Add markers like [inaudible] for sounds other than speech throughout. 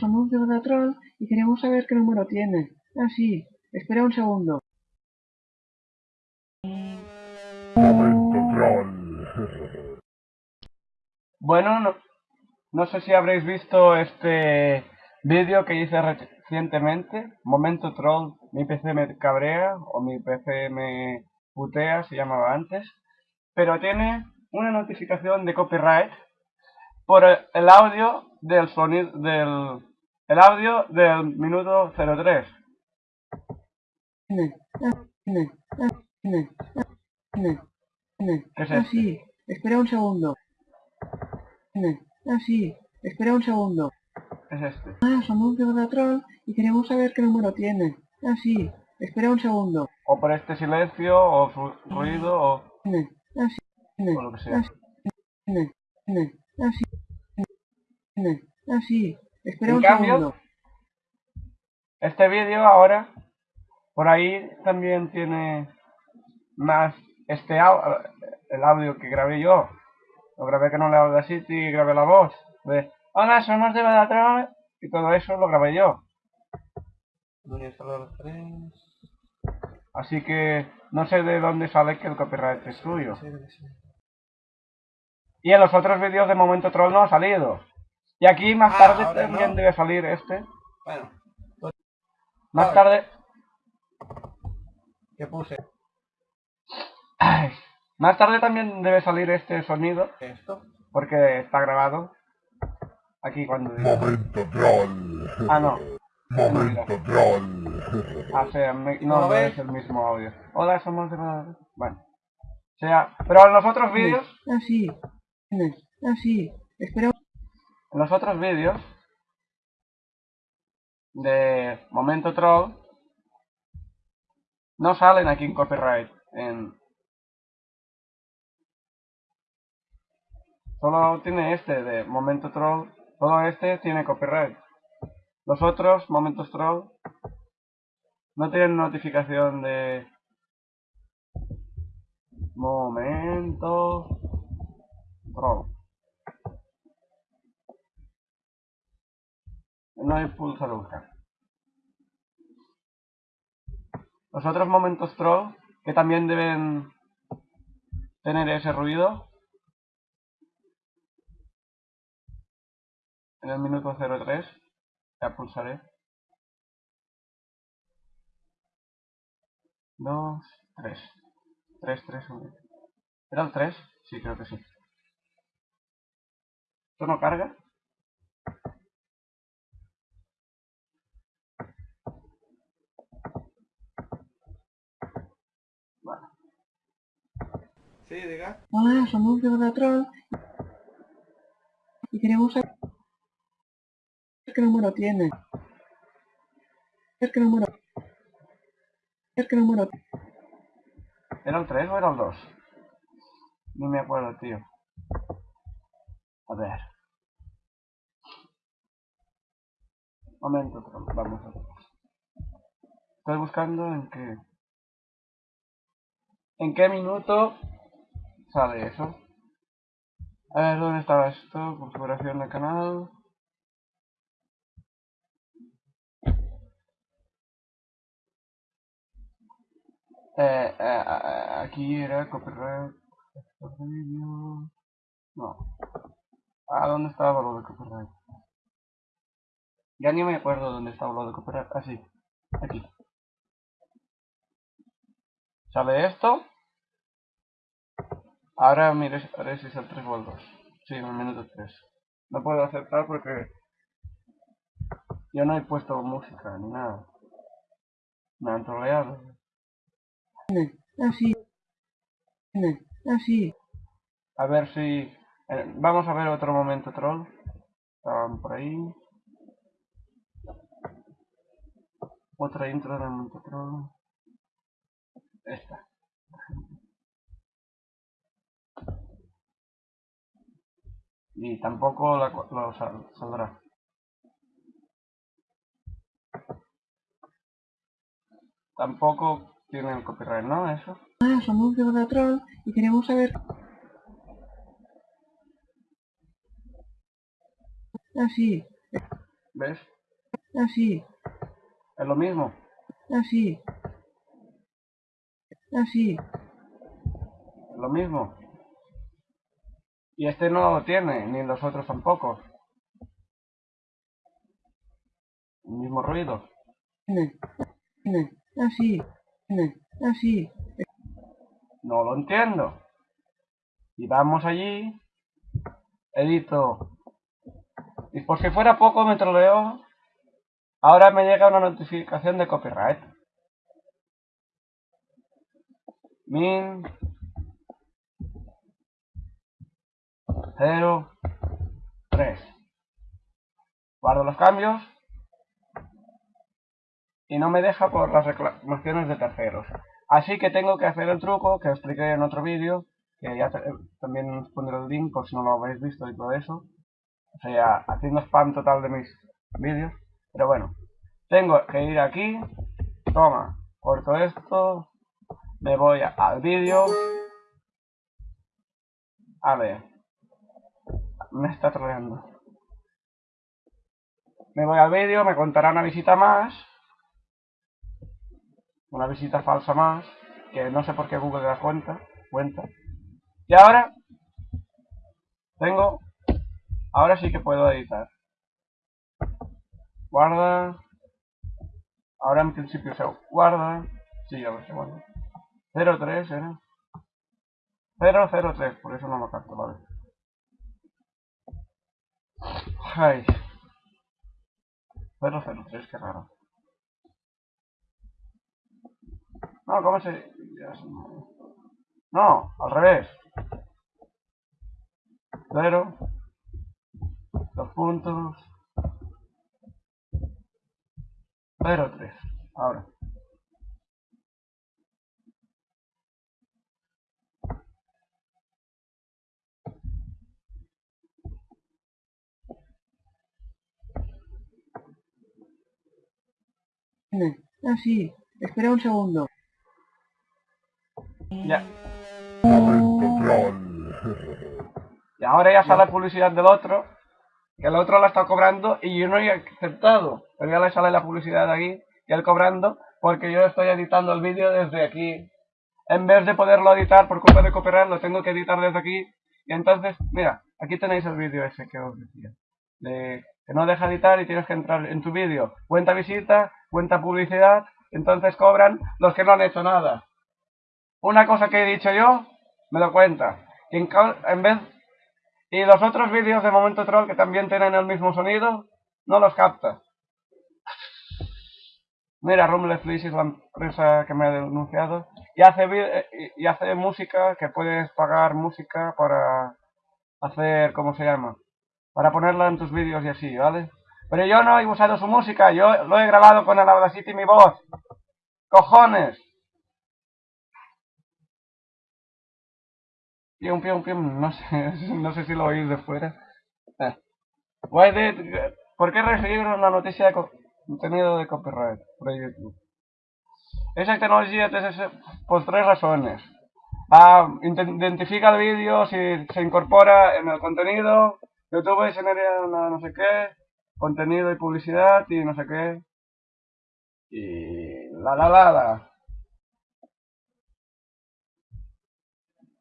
Somos de Troll y queremos saber qué número tiene. Ah, sí. Espera un segundo. Momento troll. Bueno, no, no sé si habréis visto este vídeo que hice recientemente. Momento troll, mi PC me cabrea o mi PC me putea, se llamaba antes. Pero tiene una notificación de copyright por el audio del sonido del el audio del minuto 03. ¿Qué es Ah, sí. Espera un segundo. Ah, sí. Espera un segundo. ¿Qué es este? Ah, somos de Troll y queremos saber qué número tiene. Ah, sí. Espera un segundo. O por este silencio, o ru- ruido, o, Ah, sí. o lo que sea. Ah, sí. Ah, sí. Espera En un cambio, segundo. Este vídeo ahora, por ahí también tiene más este au- el audio que grabé yo. Lo grabé con la Audacity y grabé la voz. De, hola, somos de Badatron. Y todo eso lo grabé yo. Voy a instalar los tres. Así que no sé de dónde sale que el copyright es suyo. Y en los otros vídeos de Momento Troll no ha salido. Y aquí más Ah, tarde también no. debe salir este. Bueno, Más tarde... ¿qué puse? Ay, más tarde también debe salir este sonido. Esto. Porque está grabado. Aquí cuando diga. Momento troll. Ah, no. Momento troll. Ah, o sea, me- ¿Cómo no, no ves? es el mismo audio. Hola, somos de... Bueno. O sea, pero en los otros vídeos... Ah, sí. Ah, sí. Espera los otros vídeos... De Momento Troll... No salen aquí en copyright. En... Solo tiene este de Momento Troll. Todo este tiene copyright. Los otros, Momentos Troll, no tienen notificación de... Momento Troll. No hay pulsa buscar. Los otros momentos troll, que también deben tener ese ruido, en el minuto 03, ya pulsaré. 2, 3. 3, 3, 1. ¿Era el 3? Sí, creo que sí. ¿Esto no carga? Sí, diga. Hola, somos de Troll y queremos saber qué número tiene. ¿Qué número? ¿Qué número? ¿Era el 3 o era el 2? Ni me acuerdo, tío. A ver. Momento, pero vamos a ver. Estoy buscando en qué... ¿En qué minuto sale eso? A ver, ¿dónde estaba esto? Configuración de canal. Eh, eh, eh, aquí era copyright. No. Ah, ¿dónde estaba lo de copyright? Ya ni me acuerdo dónde estaba lo de copyright. Ah, sí. Aquí. ¿Sale esto? Ahora ver si es el 3 o el 2. Sí, en el minuto 3. No puedo aceptar porque yo no he puesto música ni nada. Me han troleado. Ah, sí. Ah, sí. A ver si... eh, vamos a ver otro momento troll. Estaban por ahí. Otra intro de momento troll. Esta. Y tampoco la, lo sal- saldrá. Tampoco tiene el copyright, ¿no? Eso. Hola, somos de Troll y queremos saber... Ah, sí. ¿Ves? Así, Es lo mismo. así. Así. Es lo mismo. Y este no lo tiene, ni los otros tampoco. El mismo ruido. Así. Así. No lo entiendo. Y vamos allí. Edito. Y por si fuera poco me troleo. Ahora me llega una notificación de copyright. Min 0 3 Guardo los cambios. Y no me deja por las reclamaciones de terceros. Así que tengo que hacer el truco que expliqué en otro vídeo, que ya también os pondré el link por si no lo habéis visto y todo eso. O sea, haciendo spam total de mis vídeos. Pero bueno, tengo que ir aquí, toma, corto esto, me voy al vídeo. A ver, me está troleando. Me voy al vídeo, me contará una visita más una visita falsa más, que no sé por qué Google da cuenta, cuenta. Y ahora tengo, ahora sí que puedo editar. Guarda, ahora en principio se guarda, sí, ya lo sé, bueno. 03 era. 003, por eso no lo capto, vale. Ay. 003, qué raro. No, ¿cómo se...? No, al revés. Cero. Dos puntos. Cero, tres. Ahora. Así. Espera un segundo. Ya. [laughs] Y ahora ya sale la publicidad del otro. Que el otro la está cobrando y yo no he aceptado. Pero ya le sale la publicidad de aquí y él cobrando porque yo estoy editando el vídeo desde aquí. En vez de poderlo editar por culpa de copyright, lo tengo que editar desde aquí. Y entonces, mira, aquí tenéis el vídeo ese que os decía. De que no deja editar y tienes que entrar en tu vídeo. Cuenta visita, cuenta publicidad, entonces cobran los que no han hecho nada. Una cosa que he dicho yo, me lo cuenta. Y en, vez y los otros vídeos de Momento Troll que también tienen el mismo sonido, no los capta. Mira, Rumbleflish es la empresa que me ha denunciado. Y hace, y hace música, que puedes pagar música para hacer, ¿cómo se llama? Para ponerla en tus vídeos y así, ¿vale? Pero yo no he usado su música, yo lo he grabado con el Audacity mi voz. ¡Cojones! Pium, pium, pium, no sé, [laughs] no sé si lo oís de fuera. [laughs] Eh. ¿Por qué recibir una noticia de contenido de copyright por YouTube? Esa tecnología tiene por tres razones. Ah, identifica el vídeo si se incorpora en el contenido. YouTube genera una no sé qué, contenido y publicidad y no sé qué. Y la la la la.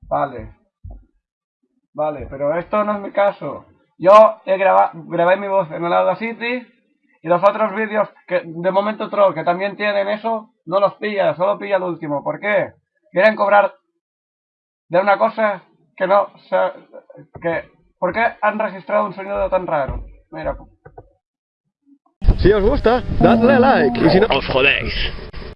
Vale. Vale, pero esto no es mi caso. Yo he grabado, grabé mi voz en el Audacity y los otros vídeos que de momento troll que también tienen eso, no los pilla, solo pilla el último. ¿Por qué? Quieren cobrar de una cosa que no... que ¿Por qué han registrado un sonido tan raro? Mira. Si os gusta, dadle a like y si no... Os jodéis.